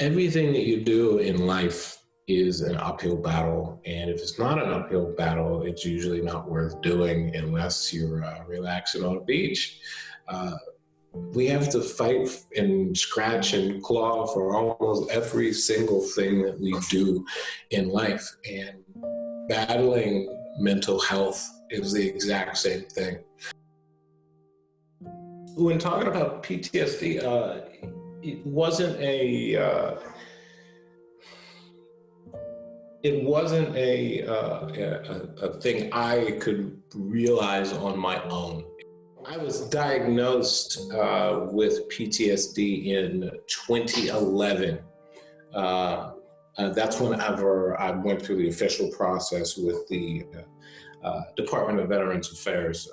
everything that you do in life is an uphill battle. And if it's not an uphill battle, it's usually not worth doing unless you're uh, relaxing on a beach. Uh, we have to fight and scratch and claw for almost every single thing that we do in life. And battling mental health is the exact same thing. When talking about PTSD, uh, it wasn't a uh, it wasn't a, uh, a, a thing I could realize on my own. I was diagnosed uh, with PTSD in 2011. Uh, uh, that's whenever I went through the official process with the uh, uh, Department of Veterans Affairs.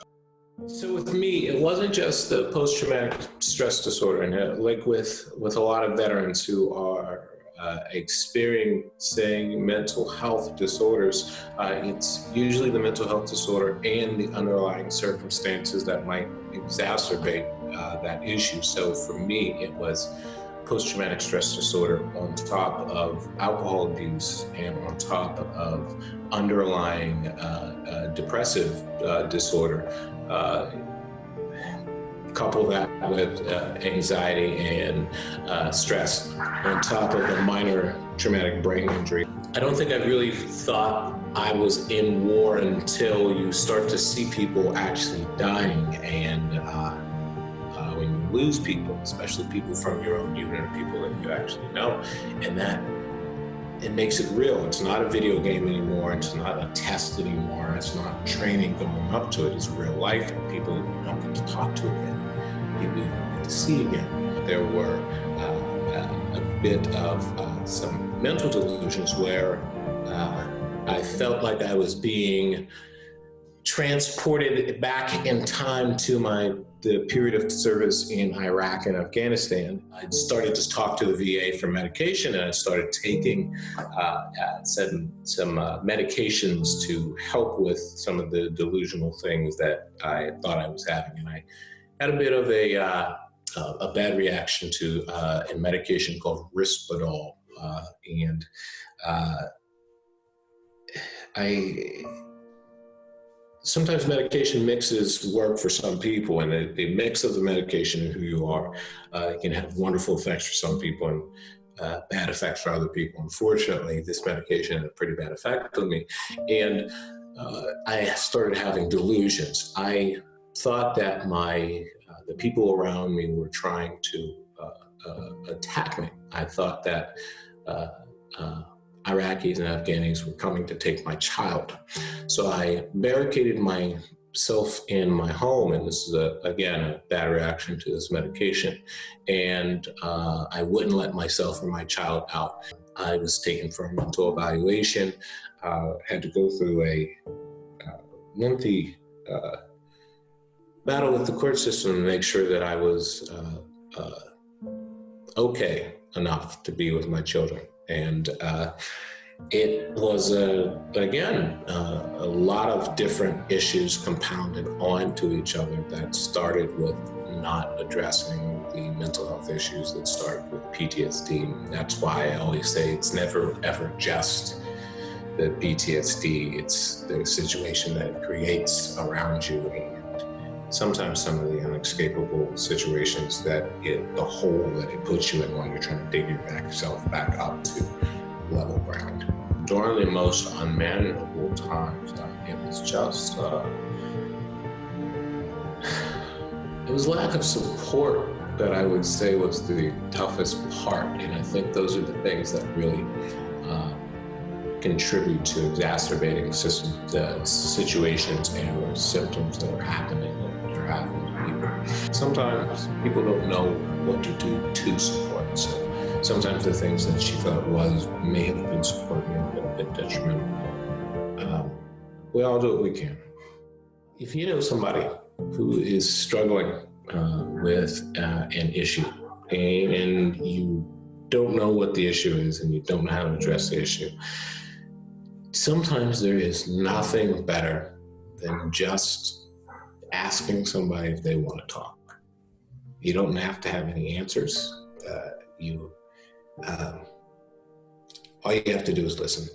So with me, it wasn't just the post-traumatic stress disorder, and uh, like with with a lot of veterans who are uh, experiencing mental health disorders, uh, it's usually the mental health disorder and the underlying circumstances that might exacerbate uh, that issue. So for me, it was post-traumatic stress disorder on top of alcohol abuse and on top of underlying uh, uh, depressive uh, disorder couple that with uh, anxiety and uh, stress on top of a minor traumatic brain injury. I don't think I really thought I was in war until you start to see people actually dying and uh, uh when you lose people, especially people from your own unit or people that you actually know, and that it makes it real. It's not a video game anymore. It's not a test anymore. It's not training going up to it. It's real life and people you don't get to talk to again people you don't get to see again. There were uh, a bit of uh, some mental delusions where uh, I felt like I was being transported back in time to my the period of service in Iraq and Afghanistan. I started to talk to the VA for medication and I started taking uh, uh some, some uh, medications to help with some of the delusional things that I thought I was having. And I had a bit of a, uh, a bad reaction to uh, a medication called Risperdal. Uh, and uh, I sometimes medication mixes work for some people and the, mix of the medication and who you are uh, can have wonderful effects for some people and uh, bad effects for other people. Unfortunately, this medication had a pretty bad effect on me. And uh, I started having delusions. I thought that my uh, the people around me were trying to uh, uh attack me. I thought that Iraqis and Afghanis were coming to take my child. So I barricaded myself in my home, and this is, a, again, a bad reaction to this medication, and I wouldn't let myself or my child out. I was taken for a mental evaluation, had to go through a lengthy uh, battle with the court system to make sure that I was uh, uh, okay enough to be with my children. And uh, it was, a, again, uh, a lot of different issues compounded onto each other that started with not addressing the mental health issues that started with PTSD. That's why I always say it's never, ever just the PTSD. It's the situation that it creates around you sometimes some of the unescapable situations that it, the hole that it puts you in while you're trying to dig yourself back up to level ground. During the most unmanageable times, uh, it was just, uh, it was lack of support that I would say was the toughest part. And I think those are the things that really contribute to exacerbating system, uh, situations and symptoms that are happening that are happening to people. Sometimes people don't know what to do to support. So sometimes the things that she thought was may have been supporting have been bit detrimental. Um, we all do what we can. If you know somebody who is struggling uh, with uh, an issue and you don't know what the issue is and you don't know how to address the issue, sometimes there is nothing better than just asking somebody if they want to talk. You don't have to have any answers. Uh, you um, all you have to do is listen